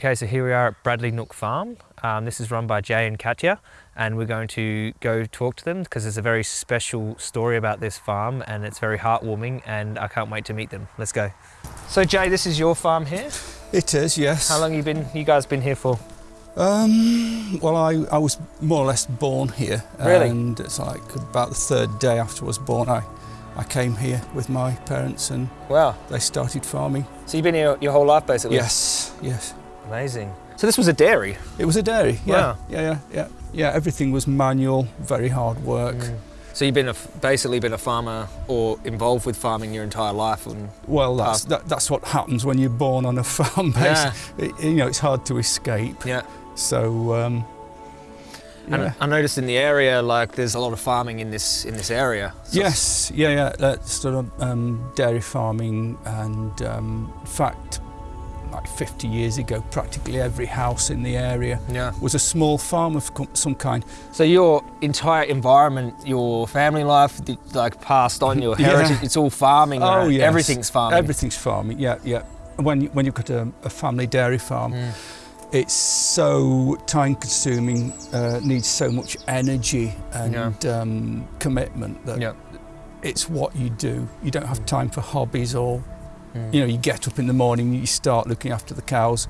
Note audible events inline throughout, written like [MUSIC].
Okay, so here we are at Bradley Nook Farm. Um, this is run by Jay and Katya, and we're going to go talk to them because there's a very special story about this farm and it's very heartwarming and I can't wait to meet them. Let's go. So Jay, this is your farm here? It is, yes. How long you been, you guys been here for? Um, well, I, I was more or less born here. Really? And it's like about the third day after I was born, I, I came here with my parents and Wow. they started farming. So you've been here your whole life basically? Yes, yes. Amazing. So this was a dairy? It was a dairy, yeah. Wow. Yeah, yeah, yeah. Yeah, everything was manual, very hard work. So you've been a, basically been a farmer or involved with farming your entire life and Well, that's, that, that's what happens when you're born on a [LAUGHS] farm base. Yeah. It- you know, it's hard to escape. yeah. So, um, And yeah. I noticed in the area like there's a lot of farming in this in this area. So Yes, yeah, yeah. That's sort of um, dairy farming, and um, in fact, like 50 years ago, practically every house in the area Yeah. was a small farm of some kind. So your entire environment, your family life, the- like passed on, your [LAUGHS] Yeah. heritage, it's all farming. Oh, right? yes. Everything's farming. Everything's farming. Yeah, yeah. When you, when you've got a, a family dairy farm, Mm. it's so time-consuming, uh, needs so much energy and um, commitment that Yeah. it's what you do. You don't have time for hobbies or Mm. you know, you get up in the morning, you start looking after the cows,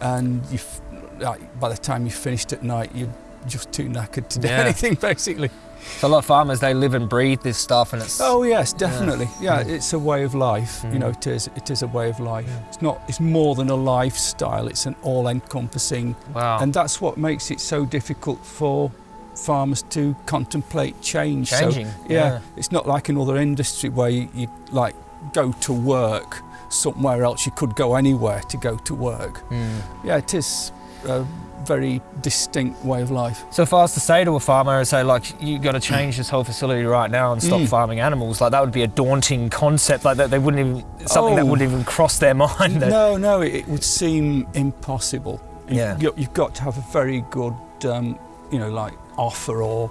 and you, f- like, by the time you're finished at night, you're just too knackered to do Yeah. anything, [LAUGHS] basically. So a lot of farmers, they live and breathe this stuff and it's... Oh yes, definitely. Yeah, Yeah. it's a way of life. Mm. You know, it is. It is a way of life. Yeah. It's not. It's more than a lifestyle. It's an all-encompassing, Wow. and that's what makes it so difficult for farmers to contemplate change. So, Changing. yeah, it's not like another industry where you, you like go to work somewhere else. You could go anywhere to go to work. Mm. Yeah, it is a very distinct way of life. So if I was to say to a farmer and say like, you've got to change this whole facility right now and stop Mm. farming animals, like that would be a daunting concept. Like that, they wouldn't even something that Oh. wouldn't even cross their [LAUGHS] mind. that- No, no, it, would seem impossible. Yeah. you, you've got to have a very good, um, you know, like offer or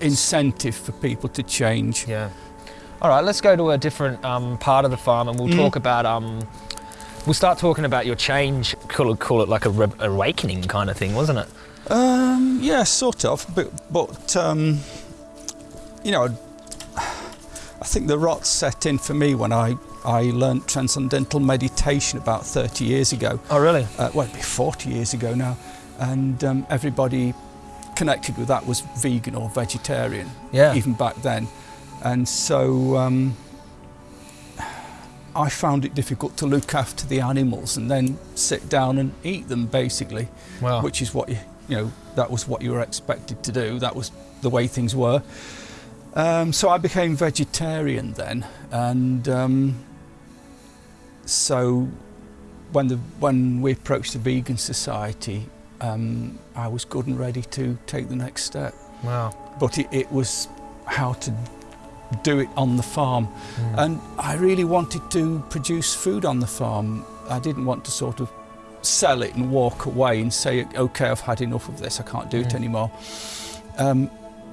incentive for people to change. Yeah. All right, let's go to a different um, part of the farm and we'll Mhm. talk about. Um, we'll start talking about your change. Call it, call it like a re- awakening kind of thing, wasn't it? Um, yeah, sort of, but but um, you know, I think the rot set in for me when I I learnt transcendental meditation about 30 years ago. Oh, really? uh, well, it'd be 40 years ago now, and um, everybody connected with that was vegan or vegetarian, Yeah. even back then. And so um, I found it difficult to look after the animals and then sit down and eat them, basically, Wow. which is what you, you know, that was what you were expected to do. That was the way things were. Um, so I became vegetarian then, and um, so when the when we approached the vegan society, um, I was good and ready to take the next step. wow. But it, it was how to do it on the farm, Mm. and I really wanted to produce food on the farm. I didn't want to sort of sell it and walk away and say, "Okay, I've had enough of this. I can't do it Mm. anymore." Um,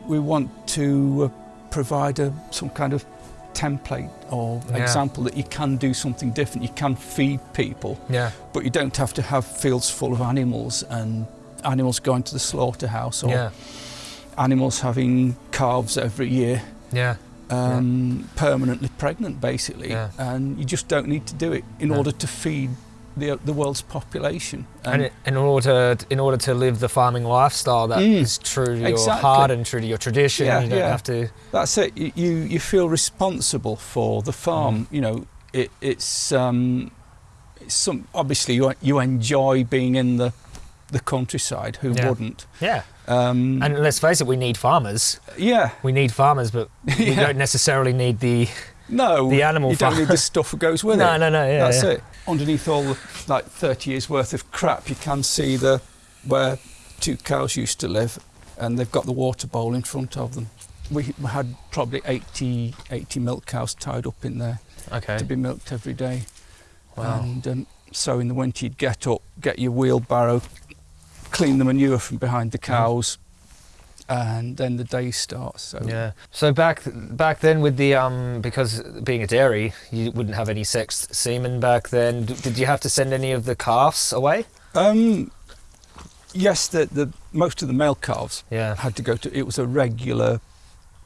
we want to uh, provide a, some kind of template or Yeah. example that you can do something different. You can feed people, yeah. but you don't have to have fields full of animals and animals going to the slaughterhouse or Yeah. animals having calves every year Yeah. Um, permanently pregnant, basically, Yeah. and you just don't need to do it in No. order to feed the the world's population. And it, in order to, in order to live the farming lifestyle that is Mm. true to your Exactly. heart and true to your tradition, Yeah, you don't yeah. have to. that's it. You you, you feel responsible for the farm. Mm-hmm. You know, it, it's um, it's some obviously you you enjoy being in the the countryside. Who Yeah. wouldn't? Yeah. Um, And let's face it, we need farmers. yeah, We need farmers, but [LAUGHS] we Yeah. don't necessarily need the no, the animal You don't need the stuff that goes with no, it. no, no. Yeah, That's yeah. it. Underneath all the like 30 years worth of crap, you can see the where two cows used to live, and they've got the water bowl in front of them. We had probably 80, 80 milk cows tied up in there Okay. to be milked every day. Wow. And um, so in the winter, you'd get up, get your wheelbarrow, clean the manure from behind the cows, and then the day starts. So Yeah. So back back then with the um because being a dairy, you wouldn't have any sexed semen back then. D- Did you have to send any of the calves away? Um, yes, the, the most of the male calves Yeah. had to go to. It was a regular,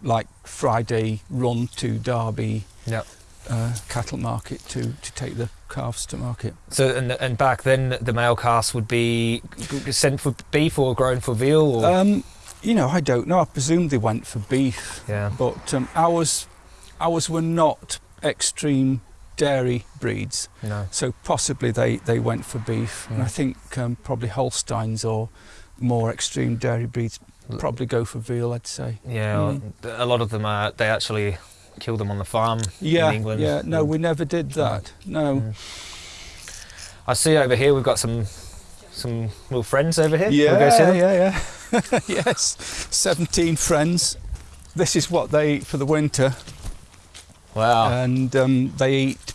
like Friday run to Derby Yeah. Uh, cattle market to to take the calves to market. So and and back then the male calves would be sent for beef or grown for veal or Um, you know, I don't know. I presume they went for beef, yeah. but um, ours ours were not extreme dairy breeds, No. so possibly they they went for beef. And I Mm. think um, probably Holsteins or more extreme dairy breeds probably go for veal. I'd say. Yeah, Mm. a lot of them are. They actually kill them on the farm Yeah, in England. yeah. No, we never did that. No. Mm. I see over here we've got some some little friends over here. Yeah, We'll go see them. yeah, yeah. [LAUGHS] yes, 17 friends. This is what they eat for the winter, Wow, and um, they eat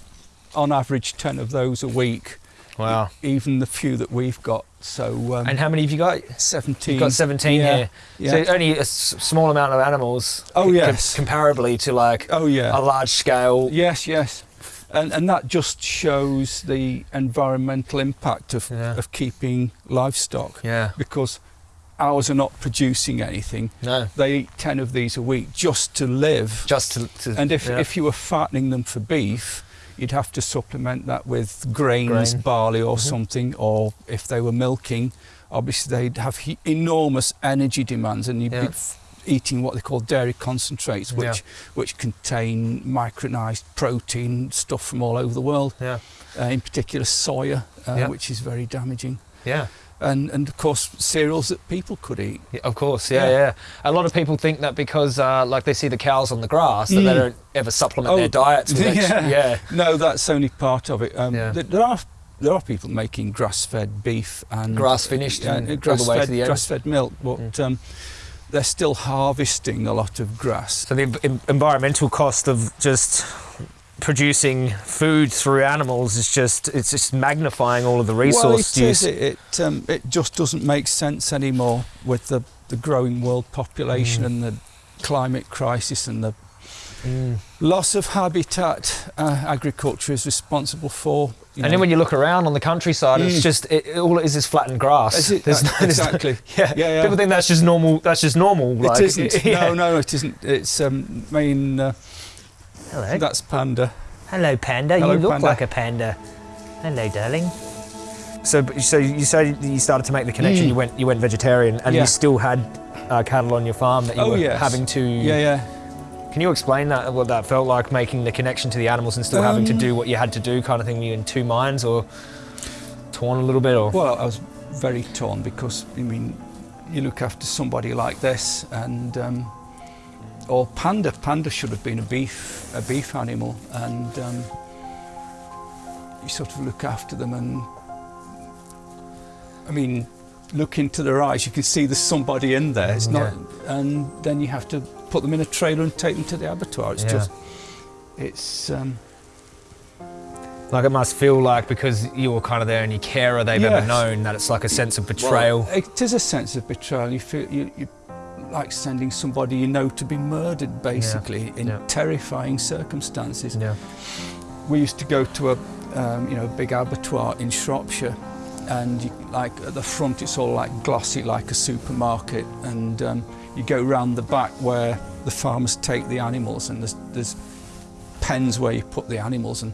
on average 10 of those a week, wow. even the few that we've got. So um, And how many have you got? 17. You've got 17 yeah, here. Yeah. So only a s- small amount of animals. Oh, yes. comparably to like oh, yeah. a large scale. Yes, yes. And, and that just shows the environmental impact of, Yeah. of keeping livestock Yeah. because ours are not producing anything. No. They eat 10 of these a week just to live. Just to. to And if, yeah. if you were fattening them for beef, you'd have to supplement that with grains, Grain. barley or Mhm. something, or if they were milking, obviously they'd have enormous energy demands and you'd be f- eating what they call dairy concentrates, which, Yeah. which contain micronized protein, stuff from all over the world, yeah. uh, in particular soya, uh, Yeah. which is very damaging. Yeah. And, and of course, cereals that people could eat. Yeah, Of course, yeah, Yeah. yeah, A lot of people think that because, uh, like, they see the cows on the grass, that they Mm. don't ever supplement Oh, their diets. With [LAUGHS] yeah. yeah, No, that's only part of it. Um, Yeah. th- There are there are people making grass-fed beef and grass finished yeah, and grass the way fed, to the end. grass fed milk, but um, they're still harvesting a lot of grass. So the environmental cost of just producing food through animals is just it's just magnifying all of the well, resource it is. use. It it, um, it just doesn't make sense anymore with the, the growing world population Mm. and the climate crisis and the Mm. loss of habitat. Uh, agriculture is responsible for. And then when you look around on the countryside, it's Mm. just it, it- all it is is flattened grass. Is it? There's Uh, no- there's no- exactly. [LAUGHS] yeah. Yeah, yeah. People think that's just normal. That's just normal. It like, isn't. [LAUGHS] yeah. No, no, it isn't. It's um, main. Uh, Hello. that's panda. Hello, panda. Hello, you look panda. like a panda. Hello, darling. So, so you said you started to make the connection. Mm. You went, you went vegetarian, and Yeah. you still had uh, cattle on your farm that you Oh, were yes. having to. Yeah, yeah. Can you explain that? What that felt like, making the connection to the animals and still having to Um, do what you had to do, kind of thing. Were you in two minds, or torn a little bit, or? Well, I was very torn because I mean, you look after somebody like this, and um, or panda. Panda should have been a beef, a beef animal, and um, you sort of look after them, and I mean, look into their eyes. You can see there's somebody in there. It's not, and then you have to put them in a trailer and take them to the abattoir. It's Yeah. just, it's. Um, Like it must feel like because you were kind of there only carer they've ever known that it's like a sense of betrayal. Well, it is a sense of betrayal. You feel you, you like sending somebody you know to be murdered, basically, in yeah. terrifying circumstances. yeah. We used to go to a um, you know big abattoir in Shropshire, and you, like at the front it's all like glossy like a supermarket, and um, you go round the back where the farmers take the animals, and there's, there's pens where you put the animals, and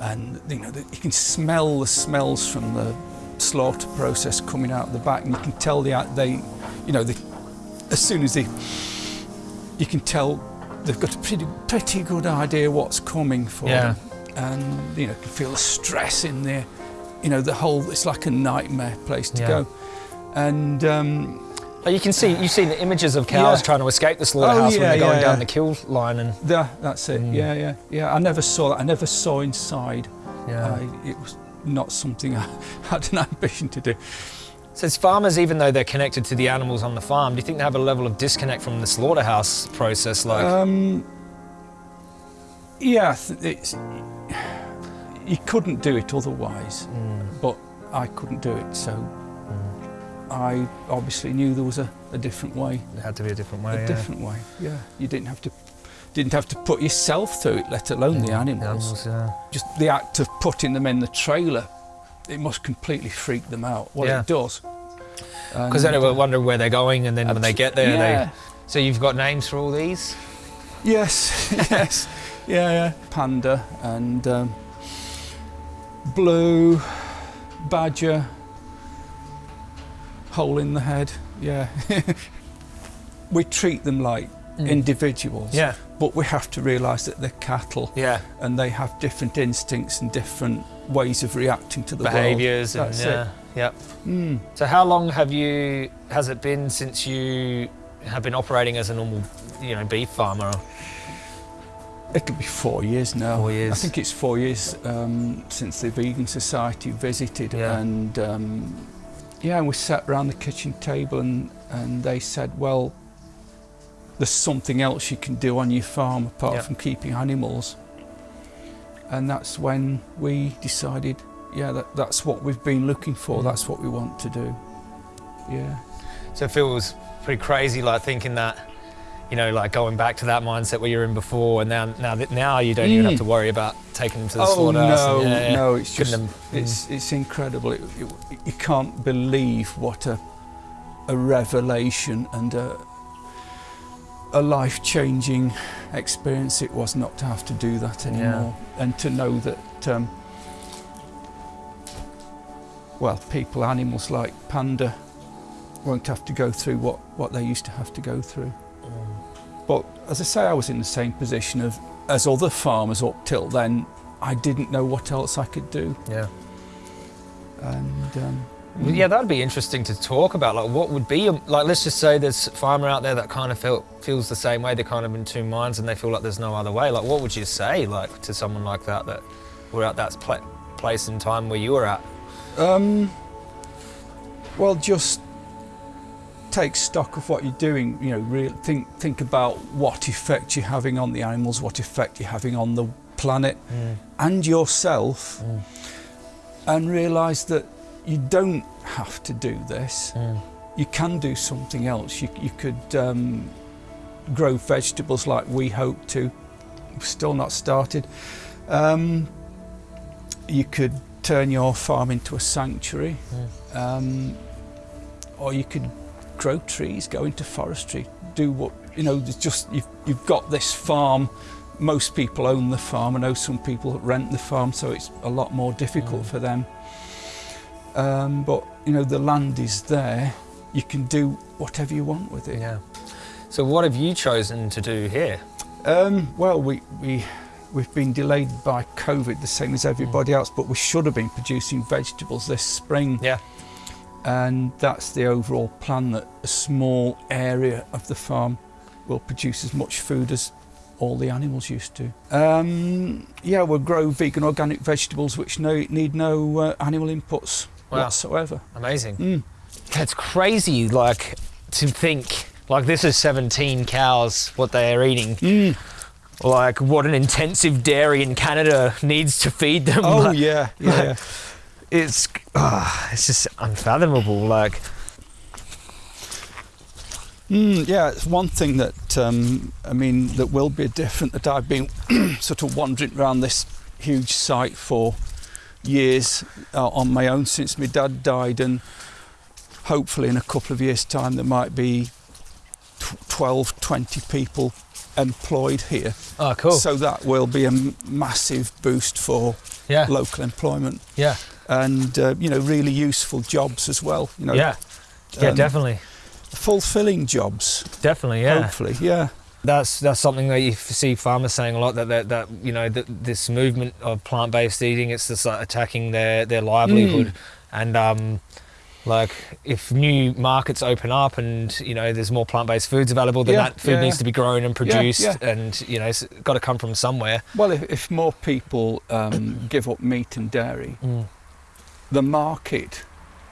and you know the, you can smell the smells from the slaughter process coming out the back, and you can tell the they, you know, the, as soon as they, you can tell they've got a pretty pretty good idea what's coming for Yeah. them, and you know you can feel the stress in there, you know the whole it's like a nightmare place to Yeah. go, and um, Oh, You can see you've seen the images of cows Yeah. trying to escape the slaughterhouse when yeah, they're going yeah, down yeah. the kill line and that, that's it. Mm. Yeah, yeah, yeah. I never saw that. I never saw inside. yeah. I, it was not something [LAUGHS] I had an ambition to do. So as farmers, even though they're connected to the animals on the farm, do you think they have a level of disconnect from the slaughterhouse process? Like, Um, yeah, it's, you couldn't do it otherwise, Mm, but I couldn't do it, so mm. I obviously knew there was a, a different way. it had to be a different way. a yeah. different way. Yeah, you didn't have to didn't have to put yourself through it, let alone the Yeah, animals. yeah. Just the act of putting them in the trailer it must completely freak them out. Well, Yeah. it does. Because then were wondering where they're going, and then when they get there, yeah. they. So you've got names for all these? Yes, [LAUGHS] yes, yeah, yeah. Panda and um, blue, badger, hole in the head. Yeah, [LAUGHS] we treat them like individuals, Yeah, but we have to realise that they're cattle yeah. and they have different instincts and different ways of reacting to the Behaviours and That's yeah, yep. world. Mm. So how long have you? Has it been since you have been operating as a normal, you know, beef farmer? It'll be four years now. Four years. I think it's four years um, since the Vegan Society visited, Yeah. and um, yeah, we sat around the kitchen table, and and they said, well, there's something else you can do on your farm apart Yeah. from keeping animals, and that's when we decided, yeah, that, that's what we've been looking for. Mm. That's what we want to do. Yeah. So it feels pretty crazy, like thinking that, you know, like going back to that mindset where you're in before, and now now that now you don't even Mm. have to worry about taking them to the Oh slaughterhouse. no, and, yeah, no! It's just them. It's it's incredible. It, it, you can't believe what a a revelation and a a life changing experience it was not to have to do that anymore, and to know that. Um, well, people, animals like panda won't have to go through what, what they used to have to go through. Mm. But as I say, I was in the same position of as other farmers up till then. I didn't know what else I could do, yeah. and um, Well, Yeah, that'd be interesting to talk about. Like, what would be like? Let's just say there's a farmer out there that kind of felt feels the same way. They're kind of in two minds, and they feel like there's no other way. Like, what would you say, like, to someone like that that were at that pla- place and time where you were at? Um, well, just take stock of what you're doing. You know, real, think think about what effect you're having on the animals, what effect you're having on the planet and yourself, Mm. and realise that you don't have to do this. Mm. You can do something else. You, you could um, grow vegetables like we hope to. We've still not started. Um, you could turn your farm into a sanctuary, Mm. um, or you could grow trees, go into forestry, do what you know. There's just you've, you've got this farm. Most people own the farm. I know some people rent the farm, so it's a lot more difficult Mm. for them. Um, but you know the land is there. You can do whatever you want with it. Yeah. So, what have you chosen to do here? Um, well, we, we, we've been delayed by COVID, the same as everybody else, but we should have been producing vegetables this spring. Yeah. And that's the overall plan that a small area of the farm will produce as much food as all the animals used to. Um, yeah, we'll grow vegan organic vegetables which no, need no uh, animal inputs Wow. whatsoever. Amazing. Mm. That's crazy. Like to think, like this is 17 cows, what they are eating. Mm. Like what an intensive dairy in Canada needs to feed them. Oh Like, [LAUGHS] yeah, yeah. yeah. it's ah, it's just unfathomable. Like Mm, yeah, it's one thing that um, I mean that will be different. That I've been [CLEARS THROAT] sort of wandering around this huge site for years uh, on my own since my dad died, and hopefully in a couple of years' time there might be tw- 12, 20 people employed here. oh, cool. So that will be a m- massive boost for yeah, local employment yeah, and uh, you know really useful jobs as well. You know, yeah, yeah. um, definitely, fulfilling jobs. definitely. Yeah. Hopefully, yeah. That's that's something that you see farmers saying a lot that that, that you know that this movement of plant-based eating it's just like attacking their their livelihood Mm. and um like if new markets open up and you know there's more plant-based foods available then Yeah, that food yeah, needs yeah. to be grown and produced and you know it's got to come from somewhere Well, if, if more people um, give up meat and dairy, mm. the market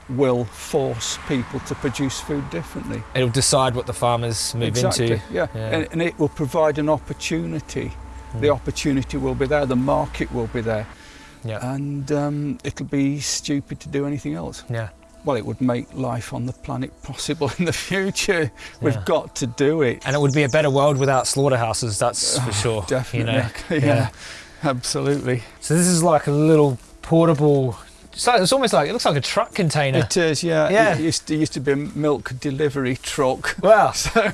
will force people to produce food differently. it'll decide what the farmers move exactly. into Yeah. Yeah. And, and it will provide an opportunity. The Mm. opportunity will be there. The market will be there, yeah and um, it'll be stupid to do anything else. yeah Well, it would make life on the planet [LAUGHS] possible in the future. We've got to do it. and it would be a better world without slaughterhouses that's for sure Definitely. you know [LAUGHS] yeah. Absolutely. So this is like a little portable It's, like, it's almost like it looks like a truck container. It is, yeah. Yeah. It used to, used to be a milk delivery truck. wow. [LAUGHS] So,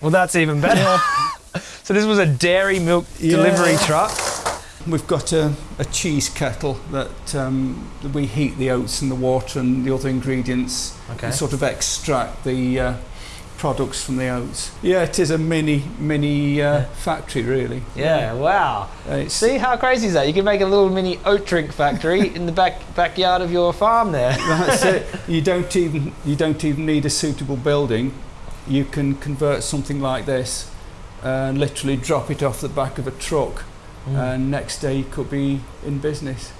Well, that's even better. [LAUGHS] so this was a dairy milk Yeah. delivery truck. we've got a, a cheese kettle that um, we heat the oats and the water and the other ingredients Okay. and sort of extract the uh, products from the oats. Yeah, it is a mini mini uh, Yeah. factory, really. Yeah. Wow. Uh, It's, See how crazy is that? You can make a little mini oat drink factory [LAUGHS] in the back backyard of your farm there. [LAUGHS] That's it. [LAUGHS] You don't even you don't even need a suitable building. You can convert something like this and literally drop it off the back of a truck, Mm. and next day you could be in business.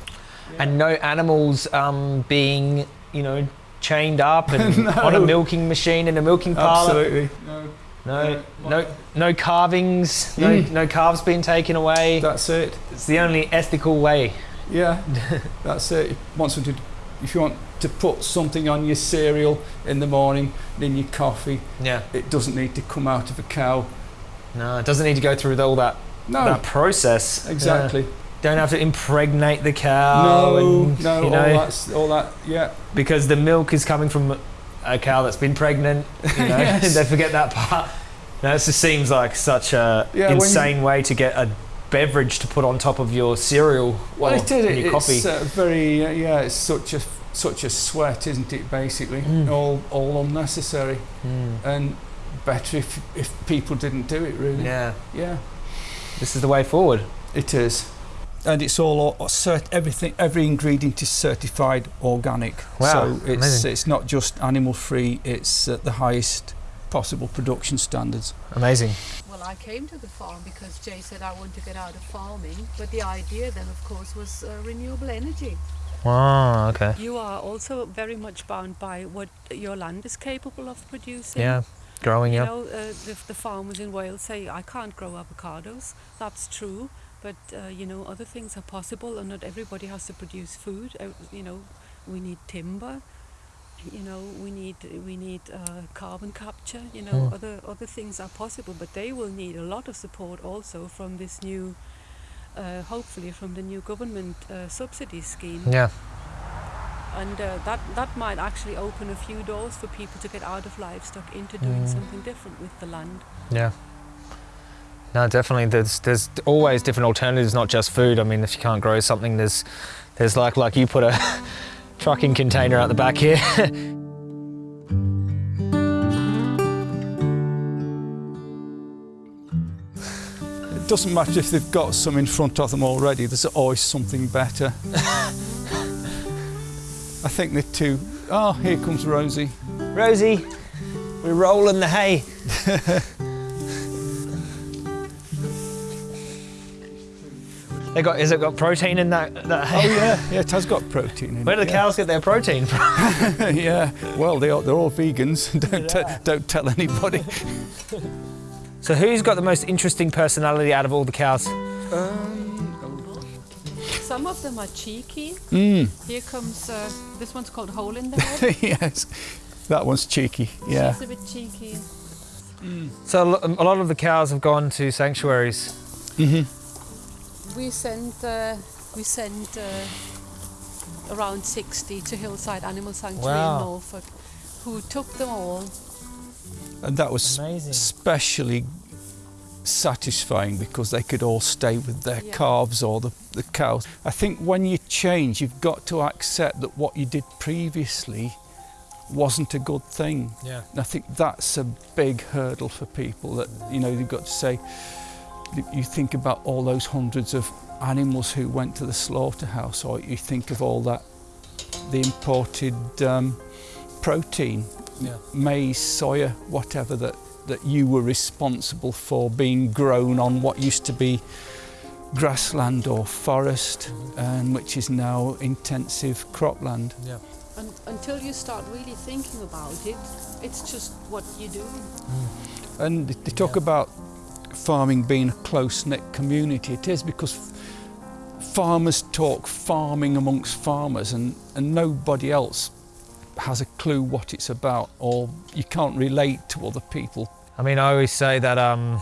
and no animals um, being, you know, chained up and No. [LAUGHS] on a milking machine in a milking parlour. Absolutely. No, No, no, no carvings. No, Mm. no calves being taken away. that's it. It's the only ethical way. Yeah, [LAUGHS] that's it. Once you if you want to put something on your cereal in the morning, in your coffee, Yeah. it doesn't need to come out of a cow. No, it doesn't need to go through all that No, that process. exactly. Yeah. Don't have to impregnate the cow. no, and, no, you all know, that's all that. Yeah, because the milk is coming from a cow that's been pregnant. You know, [LAUGHS] [LAUGHS] Yes. they forget that part. No, it just seems like such a Yeah, when you- insane way to get a beverage to put on top of your cereal well, it in your It's coffee. uh, very uh, yeah. It's such a such a sweat, isn't it? Basically, Mm. all all unnecessary, Mm. and better if if people didn't do it. Really. Yeah, Yeah. this is the way forward. It is. And it's all o- cert- everything every ingredient is certified organic. Wow, So it's amazing. it's not just animal free, it's at the highest possible production standards. Amazing. Well, I came to the farm because Jay said I want to get out of farming, but the idea then, of course, was uh, renewable energy. Wow. Okay. You are also very much bound by what your land is capable of producing. Yeah. Growing You up. know, uh, the, the farmers in Wales say, I can't grow avocados. That's true. But, uh, you know, other things are possible and not everybody has to produce food. Uh, you know, we need timber. You know, we need we need uh, carbon capture. You know, Mm. other other things are possible, but they will need a lot of support also from this new, uh, hopefully from the new government uh, subsidy scheme Yeah. and uh, that that might actually open a few doors for people to get out of livestock into doing Mm. something different with the land. Yeah. No, definitely. There's there's always different alternatives, not just food. I mean, if you can't grow something, there's there's like like you put a [LAUGHS] trucking container out the back here. It doesn't matter if they've got some in front of them already, there's always something better. [LAUGHS] I think they're too. Oh, here comes Rosie. Rosie, we're rolling the hay. [LAUGHS] they got is it got protein in that that Oh hay? [LAUGHS] yeah, yeah, it has got protein in Where do it. the cows get their protein from? yeah. [LAUGHS] yeah. Well, they are, they're all vegans. [LAUGHS] don't te- don't tell anybody. So who's got the most interesting personality out of all the cows? Some of them are cheeky. Mm. Here comes uh, this one's called hole in the head. yes, that one's cheeky. Yeah. She's a bit cheeky. So a lot of the cows have gone to sanctuaries. hmm We sent uh, we sent uh, around 60 to Hillside Animal Sanctuary Wow. in Norfolk, who took them all. And that was Amazing. especially satisfying because they could all stay with their Yeah. calves or the, the cows. I think when you change, you've got to accept that what you did previously wasn't a good thing. Yeah. And I think that's a big hurdle for people that, you know, you've got to say, you think about all those hundreds of animals who went to the slaughterhouse, or you think of all that, the imported um, protein, Yeah. maize, soya, whatever, that, that you were responsible for being grown on what used to be grassland or forest, and which is now intensive cropland. Yeah. And until you start really thinking about it, it's just what you do. And they talk Yeah. about farming being a close-knit community. It is because farmers talk farming amongst farmers and, and nobody else has a clue what it's about or you can't relate to other people. I mean, I always say that um,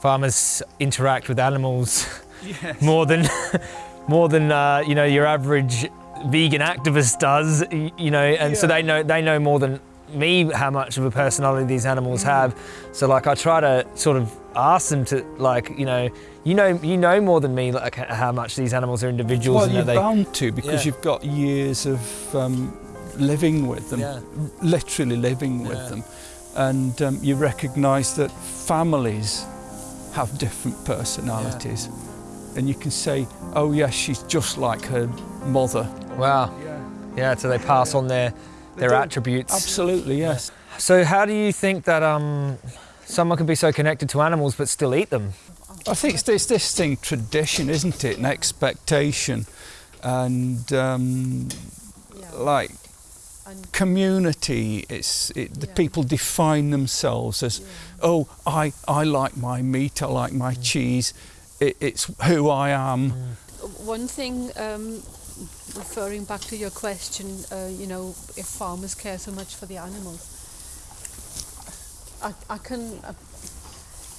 farmers interact with animals [LAUGHS] Yes. more than [LAUGHS] more than uh, you know your average vegan activist does, you know, and so they know they know more than me how much of a personality these animals have. So like I try to sort of ask them to like you know you know you know more than me like how much these animals are individuals Well, and you're they bound to because Yeah. you've got years of um, living with them, Yeah. literally living with Yeah. them, and um, you recognise that families have different personalities, and you can say, "Oh yes, she's just like her mother." wow Yeah, yeah so they pass on their their don't- attributes. absolutely yes. So how do you think that um someone can be so connected to animals but still eat them? I think it's this, this thing, tradition, isn't it? An expectation, and um, Yeah. like community. It's it, the Yeah. people define themselves as, yeah. oh, I I like my meat, I like my cheese. It, it's who I am. One thing, um, referring back to your question, uh, you know, if farmers care so much for the animals, I, I can. Uh,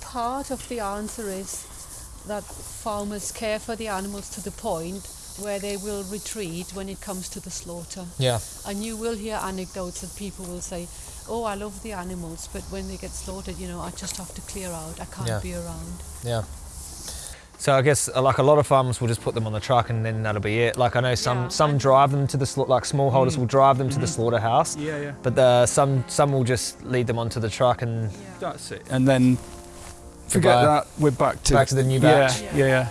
part of the answer is that farmers care for the animals to the point where they will retreat when it comes to the slaughter. Yeah. And you will hear anecdotes that people will say, "Oh, I love the animals, but when they get slaughtered, you know, I just have to clear out. I can't Yeah. be around." Yeah. So I guess uh, like a lot of farmers will just put them on the truck and then that'll be it. Like I know some Yeah. some drive them to the like smallholders Mm. will drive them to the slaughterhouse, Yeah, yeah. but uh, some some will just lead them onto the truck and That's it. And then forget Goodbye. that. We're back to back to the new yeah, batch. yeah, yeah.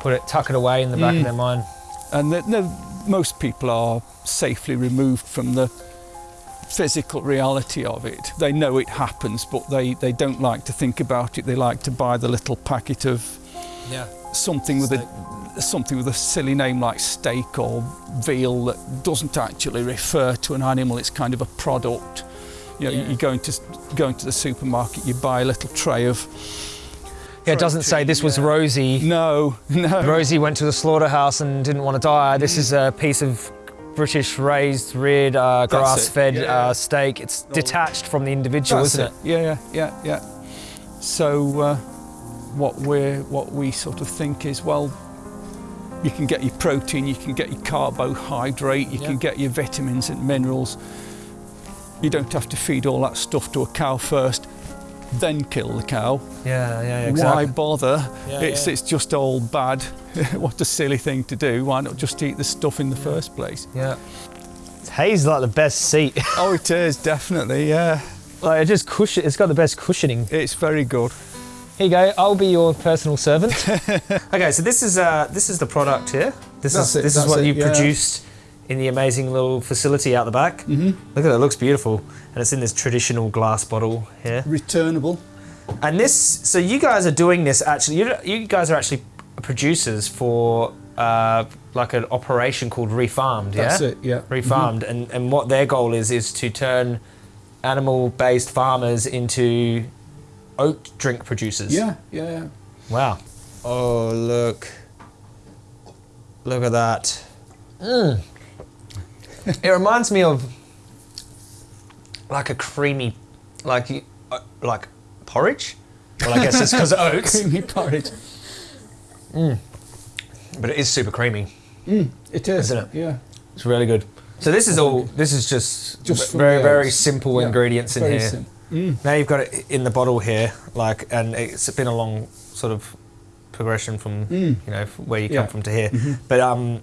Put it tuck it away in the back Mm. of their mind. And the, no, most people are safely removed from the physical reality of it. They know it happens, but they, they don't like to think about it. They like to buy the little packet of Yeah. something with a something with a silly name like steak or veal that doesn't actually refer to an animal. It's kind of a product. You know, Yeah. you go into go into the supermarket, you buy a little tray of. Yeah, it doesn't say this was Rosie. No, no. Rosie went to the slaughterhouse and didn't want to die. This is a piece of British raised, reared, uh, grass fed Yeah. uh, steak. It's detached from the individual, That's isn't it. it? Yeah, yeah, yeah, yeah. So uh, what we what we sort of think is well, you can get your protein, you can get your carbohydrate, you Yeah. can get your vitamins and minerals. You don't have to feed all that stuff to a cow first, then kill the cow. Yeah, yeah, Why exactly. bother? Yeah, it's yeah. it's just all bad. [LAUGHS] what a silly thing to do. Why not just eat the stuff in the first place? Yeah. Hay's like the best seat. Oh, it is definitely. Yeah, like it just cushion. It's got the best cushioning. it's very good. Here you go. I'll be your personal servant. [LAUGHS] okay, so this is uh, this is the product here. This That's is it, this is what it, you yeah. produced in the amazing little facility out the back. hmm Look at it. It looks beautiful, and it's in this traditional glass bottle here. Returnable. And this, so you guys are doing this actually. You, you guys are actually producers for uh, like an operation called Refarmed. That's yeah. it. Yeah. Refarmed, and and what their goal is is to turn animal-based farmers into oat drink producers. Yeah, yeah, yeah. Wow. Oh look. Look at that. Mm. it reminds me of like a creamy, like uh, like porridge. Well, I guess it's because of oats, [LAUGHS] Creamy porridge. but it is super creamy. Mm, it is. Isn't it? Yeah. It's really good. So this is all. This is just, Just very very simple Yeah, ingredients in here. sim- Mm. Now you've got it in the bottle here, like, and it's been a long sort of progression from Mm. you know where you Yeah. come from to here. Mhm. But um,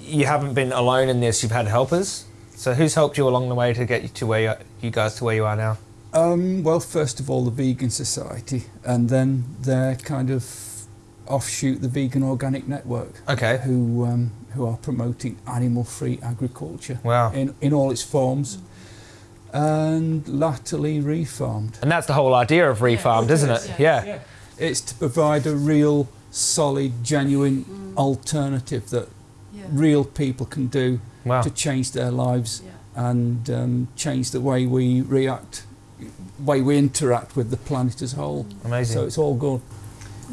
you haven't been alone in this. You've had helpers. So who's helped you along the way to get you to where you, you guys to where you are now? Um, well, first of all, the Vegan Society, and then their kind of offshoot, the Vegan Organic Network, Okay. who um, who are promoting animal-free agriculture Wow. in in all its forms, and latterly refarmed. And that's the whole idea of refarmed, Yes, isn't it? yes. Yeah. It's to provide a real, solid, genuine Mm. alternative that Yeah. real people can do Wow. to change their lives Yeah. and um, change the way we react, way we interact with the planet as a whole. Amazing. So it's all good.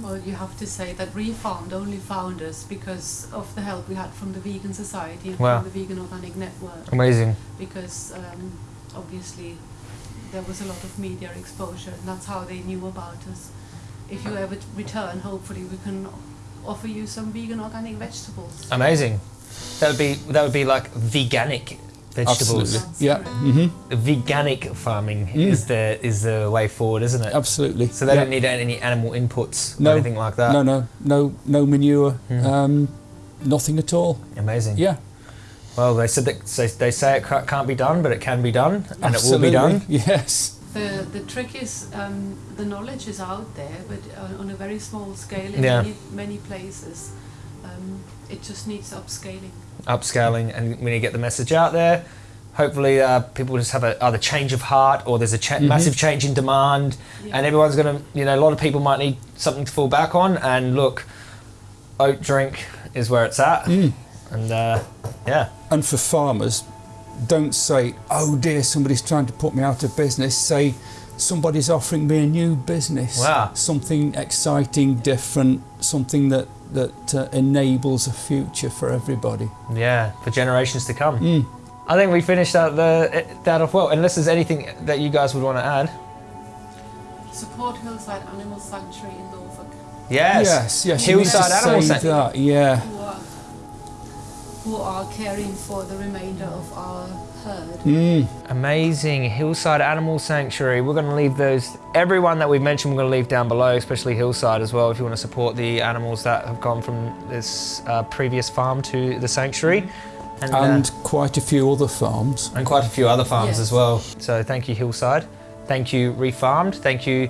Well, you have to say that Refarmed only found us because of the help we had from the Vegan Society and Wow. from the Vegan Organic Network. Amazing. Because um, obviously there was a lot of media exposure, and that's how they knew about us. If you ever return, hopefully we can offer you some vegan organic vegetables. Amazing. That would be that would be like veganic vegetables. Absolutely. Yeah. hmm Veganic farming Mm. is the is the way forward, isn't it? Absolutely. So they yeah. don't need any animal inputs No. or anything like that. No, no, no, no manure. Mm. Um, nothing at all. Amazing. Yeah. Well, they said that so they say it can't be done, but it can be done, and absolutely. it will be done. Yes. The, the trick is um, the knowledge is out there, but on a very small scale in Yeah. many, many places. Um, it just needs upscaling. Upscaling, and we need to get the message out there. Hopefully, uh, people just have a either change of heart or there's a cha- Mhm. massive change in demand, Yeah. and everyone's gonna, you know, a lot of people might need something to fall back on. And look, oat drink is where it's at, Mm. And uh, yeah, And for farmers, don't say, "Oh dear, somebody's trying to put me out of business." Say, "Somebody's offering me a new business. Wow. Something exciting, different, something that that uh, enables a future for everybody." yeah, for generations to come. Mm. I think we finished that the that off well. Unless there's anything that you guys would want to add. Support Hillside Animal Sanctuary in Norfolk, Yes. Yes. Yes. you need to Hillside Animal Sanctuary. that, Yeah. Who are, caring for the remainder of our herd. Mm. Amazing Hillside Animal Sanctuary. We're going to leave those. Everyone that we've mentioned, we're going to leave down below, especially Hillside as well. If you want to support the animals that have gone from this uh, previous farm to the sanctuary, and, uh, quite a few other farms. and quite a few other farms Yes. as well. So thank you Hillside. Thank you Refarmed. Thank you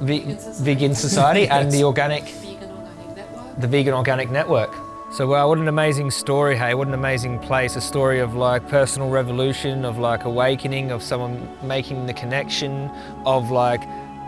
Ve- Vegan Society. Vegan Society and Yes. the Organic Vegan Organic Network. the Vegan Organic Network. So wow, what an amazing story, hey, what an amazing place. A story of like personal revolution, of like awakening, of someone making the connection, of like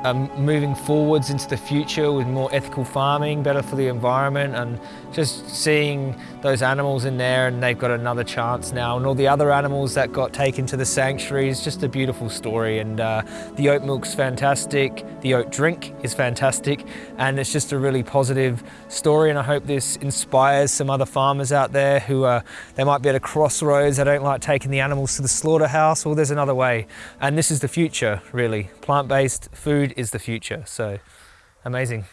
um, moving forwards into the future with more ethical farming, better for the environment, and just seeing those animals in there and they've got another chance now, and all the other animals that got taken to the sanctuary is just a beautiful story. And uh, the oat milk's fantastic, the oat drink is fantastic, and it's just a really positive story. And I hope this inspires some other farmers out there who are they might be at a crossroads. They don't like taking the animals to the slaughterhouse. Well, there's another way, and this is the future, really. Plant-based is the future. So, amazing.